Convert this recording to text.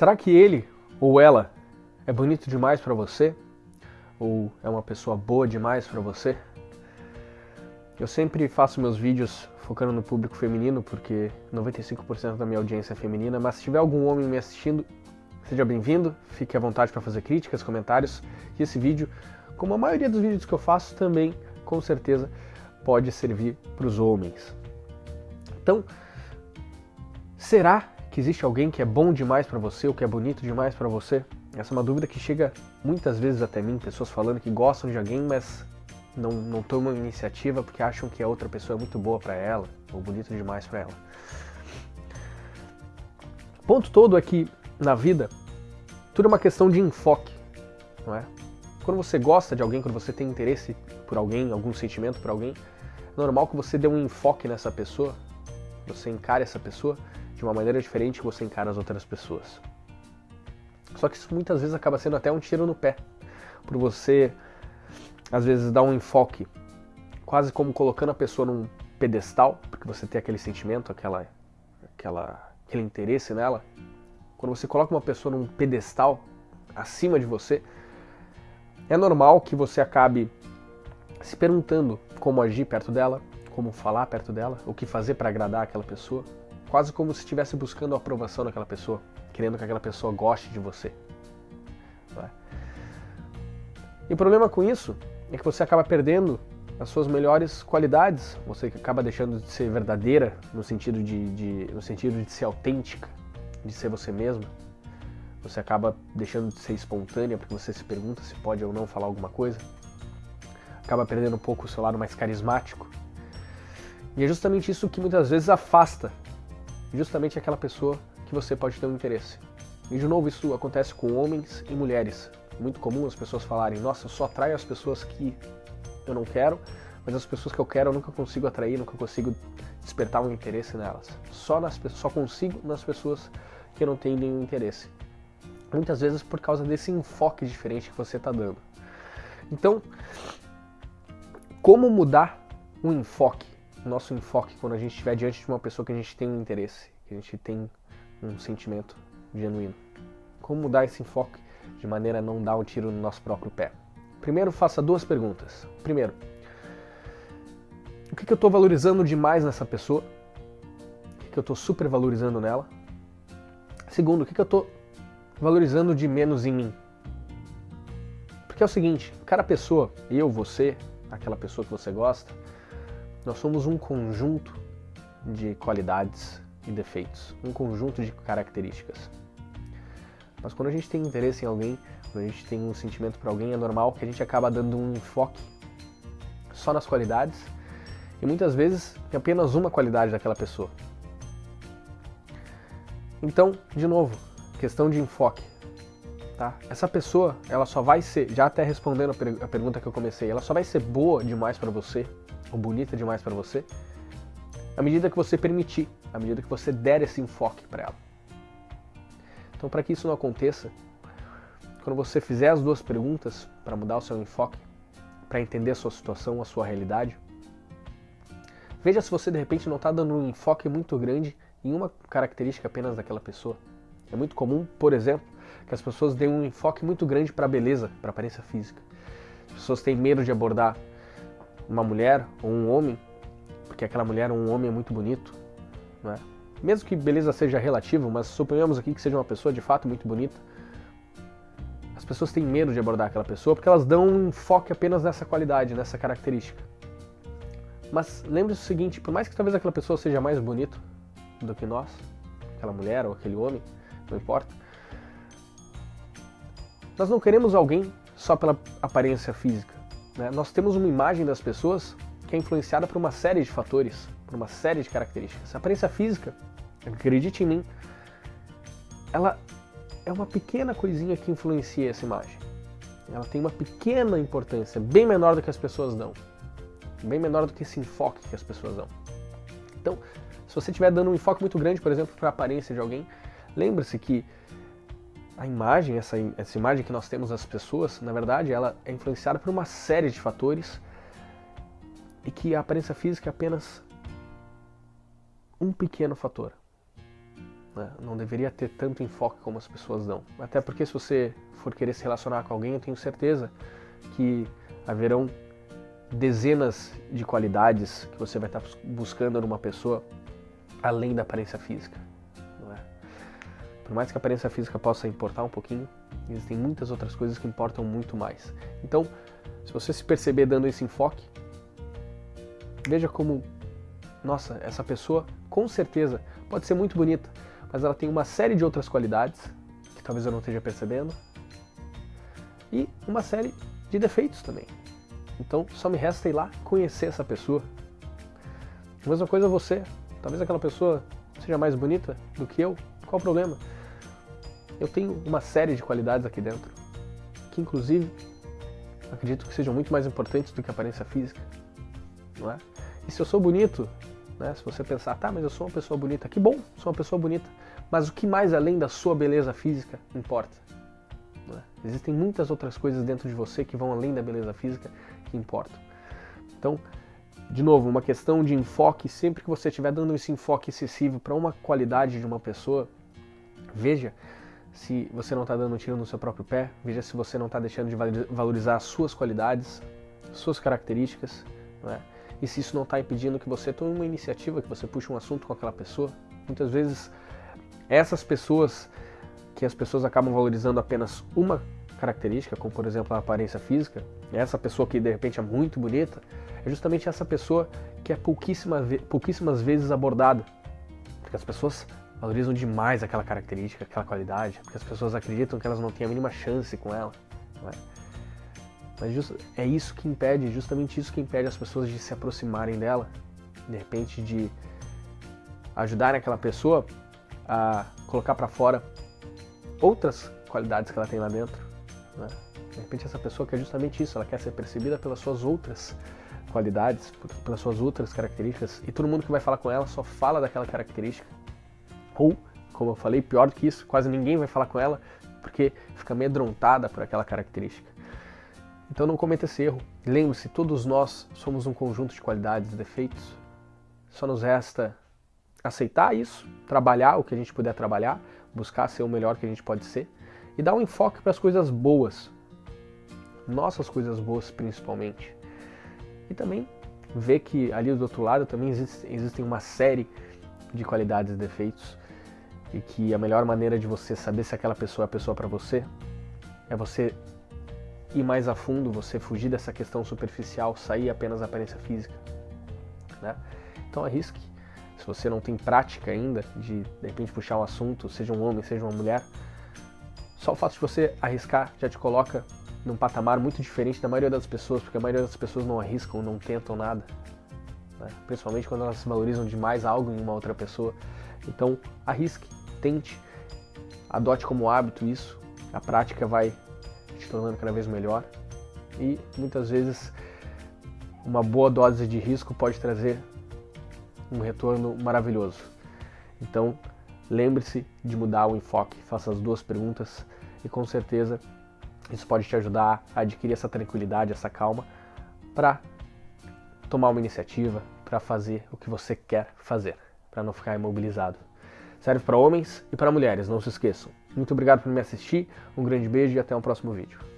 Será que ele ou ela é bonito demais para você? Ou é uma pessoa boa demais para você? Eu sempre faço meus vídeos focando no público feminino, porque 95% da minha audiência é feminina, mas se tiver algum homem me assistindo, seja bem-vindo, fique à vontade para fazer críticas, comentários, e esse vídeo, como a maioria dos vídeos que eu faço, também, com certeza, pode servir para os homens. Então, será que existe alguém que é bom demais para você ou que é bonito demais para você? Essa é uma dúvida que chega muitas vezes até mim, pessoas falando que gostam de alguém, mas não, não tomam iniciativa porque acham que a outra pessoa é muito boa para ela ou bonito demais para ela. O ponto todo é que na vida tudo é uma questão de enfoque, não é? Quando você gosta de alguém, quando você tem interesse por alguém, algum sentimento por alguém, é normal que você dê um enfoque nessa pessoa, você encare essa pessoa de uma maneira diferente que você encara as outras pessoas. Só que isso muitas vezes acaba sendo até um tiro no pé, por você às vezes dar um enfoque, quase como colocando a pessoa num pedestal, porque você tem aquele sentimento, aquela, aquela, aquele interesse nela. Quando você coloca uma pessoa num pedestal acima de você, é normal que você acabe se perguntando como agir perto dela, como falar perto dela, o que fazer para agradar aquela pessoa, quase como se estivesse buscando a aprovação daquela pessoa, querendo que aquela pessoa goste de você. É? E o problema com isso é que você acaba perdendo as suas melhores qualidades, você acaba deixando de ser verdadeira no sentido de, de, no sentido de ser autêntica, de ser você mesma. Você acaba deixando de ser espontânea porque você se pergunta se pode ou não falar alguma coisa. Acaba perdendo um pouco o seu lado mais carismático. E é justamente isso que muitas vezes afasta justamente aquela pessoa que você pode ter um interesse. E de novo, isso acontece com homens e mulheres muito comum as pessoas falarem, nossa, eu só atraio as pessoas que eu não quero, mas as pessoas que eu quero eu nunca consigo atrair, nunca consigo despertar um interesse nelas. Só, nas, só consigo nas pessoas que eu não tenho nenhum interesse. Muitas vezes por causa desse enfoque diferente que você está dando. Então, como mudar o enfoque, nosso enfoque, quando a gente estiver diante de uma pessoa que a gente tem um interesse, que a gente tem um sentimento genuíno? Como mudar esse enfoque de maneira a não dar um tiro no nosso próprio pé. Primeiro, faça duas perguntas. Primeiro, o que, que eu estou valorizando demais nessa pessoa? O que, que eu estou supervalorizando nela? Segundo, o que, que eu estou valorizando de menos em mim? Porque é o seguinte, cada pessoa, eu, você, aquela pessoa que você gosta, nós somos um conjunto de qualidades e defeitos, um conjunto de características. Mas quando a gente tem interesse em alguém, quando a gente tem um sentimento por alguém, é normal que a gente acaba dando um enfoque só nas qualidades e muitas vezes em apenas uma qualidade daquela pessoa. Então, de novo, questão de enfoque. Tá? Essa pessoa, ela só vai ser, já até respondendo a, pergunta que eu comecei, ela só vai ser boa demais para você, ou bonita demais para você, à medida que você permitir, à medida que você der esse enfoque para ela. Então, para que isso não aconteça, quando você fizer as duas perguntas para mudar o seu enfoque, para entender a sua situação, a sua realidade, veja se você de repente não está dando um enfoque muito grande em uma característica apenas daquela pessoa. É muito comum, por exemplo, que as pessoas deem um enfoque muito grande para a beleza, para a aparência física. As pessoas têm medo de abordar uma mulher ou um homem, porque aquela mulher ou um homem é muito bonito, não é? mesmo que beleza seja relativo, mas suponhamos aqui que seja uma pessoa de fato muito bonita, as pessoas têm medo de abordar aquela pessoa porque elas dão um enfoque apenas nessa qualidade, nessa característica. Mas lembre-se o seguinte, por mais que talvez aquela pessoa seja mais bonita do que nós, aquela mulher ou aquele homem, não importa, nós não queremos alguém só pela aparência física. Né? Nós temos uma imagem das pessoas que é influenciada por uma série de fatores, por uma série de características. A aparência física acredite em mim, ela é uma pequena coisinha que influencia essa imagem. Ela tem uma pequena importância, bem menor do que as pessoas dão. Bem menor do que esse enfoque que as pessoas dão. Então, se você estiver dando um enfoque muito grande, por exemplo, para a aparência de alguém, lembre-se que a imagem, essa, essa imagem que nós temos das pessoas, na verdade, ela é influenciada por uma série de fatores e que a aparência física é apenas um pequeno fator Né? Não deveria ter tanto enfoque como as pessoas dão. Até porque se você for querer se relacionar com alguém, eu tenho certeza que haverão dezenas de qualidades que você vai estar buscando numa pessoa além da aparência física. Por mais que a aparência física possa importar um pouquinho, existem muitas outras coisas que importam muito mais. Então, se você se perceber dando esse enfoque, veja como, nossa, essa pessoa com certeza pode ser muito bonita, mas ela tem uma série de outras qualidades que talvez eu não esteja percebendo e uma série de defeitos também. Então só me resta ir lá conhecer essa pessoa. A mesma coisa você. Talvez aquela pessoa seja mais bonita do que eu. Qual o problema? Eu tenho uma série de qualidades aqui dentro, que inclusive acredito que sejam muito mais importantes do que a aparência física. Não é? E se eu sou bonito, né, se você pensar, tá, mas eu sou uma pessoa bonita, que bom, sou uma pessoa bonita. Mas o que mais além da sua beleza física importa? É? Existem muitas outras coisas dentro de você que vão além da beleza física que importam. Então, de novo, uma questão de enfoque, sempre que você estiver dando esse enfoque excessivo para uma qualidade de uma pessoa, veja se você não está dando um tiro no seu próprio pé, veja se você não está deixando de valorizar as suas qualidades, suas características, é? e se isso não está impedindo que você tome uma iniciativa, que você puxe um assunto com aquela pessoa. Muitas vezes, essas pessoas que as pessoas acabam valorizando apenas uma característica, como por exemplo a aparência física, essa pessoa que de repente é muito bonita, é justamente essa pessoa que é pouquíssima, pouquíssimas vezes abordada. Porque as pessoas valorizam demais aquela característica, aquela qualidade, porque as pessoas acreditam que elas não têm a mínima chance com ela. É? Mas just, é isso que impede, justamente isso que impede as pessoas de se aproximarem dela, de repente de ajudarem aquela pessoa a colocar para fora outras qualidades que ela tem lá dentro. Né? De repente essa pessoa quer justamente isso, ela quer ser percebida pelas suas outras qualidades, pelas suas outras características, e todo mundo que vai falar com ela só fala daquela característica. Ou, como eu falei, pior do que isso, quase ninguém vai falar com ela porque fica amedrontada por aquela característica. Então não cometa esse erro. Lembre-se, todos nós somos um conjunto de qualidades e defeitos. Só nos resta aceitar isso, trabalhar o que a gente puder trabalhar, buscar ser o melhor que a gente pode ser e dar um enfoque para as coisas boas, nossas coisas boas principalmente. E também ver que ali do outro lado também existe, existem uma série de qualidades e defeitos e que a melhor maneira de você saber se aquela pessoa é a pessoa para você é você ir mais a fundo, você fugir dessa questão superficial, sair apenas da aparência física. Né? Então arrisque se você não tem prática ainda de de repente puxar um assunto, seja um homem, seja uma mulher, só o fato de você arriscar já te coloca num patamar muito diferente da maioria das pessoas, porque a maioria das pessoas não arriscam, não tentam nada. Né? Principalmente quando elas valorizam demais algo em uma outra pessoa. Então, arrisque, tente, adote como hábito isso, a prática vai te tornando cada vez melhor e muitas vezes uma boa dose de risco pode trazer um retorno maravilhoso. Então, lembre-se de mudar o enfoque, faça as duas perguntas e com certeza isso pode te ajudar a adquirir essa tranquilidade, essa calma para tomar uma iniciativa, para fazer o que você quer fazer, para não ficar imobilizado. Serve para homens e para mulheres, não se esqueçam. Muito obrigado por me assistir, um grande beijo e até o próximo vídeo.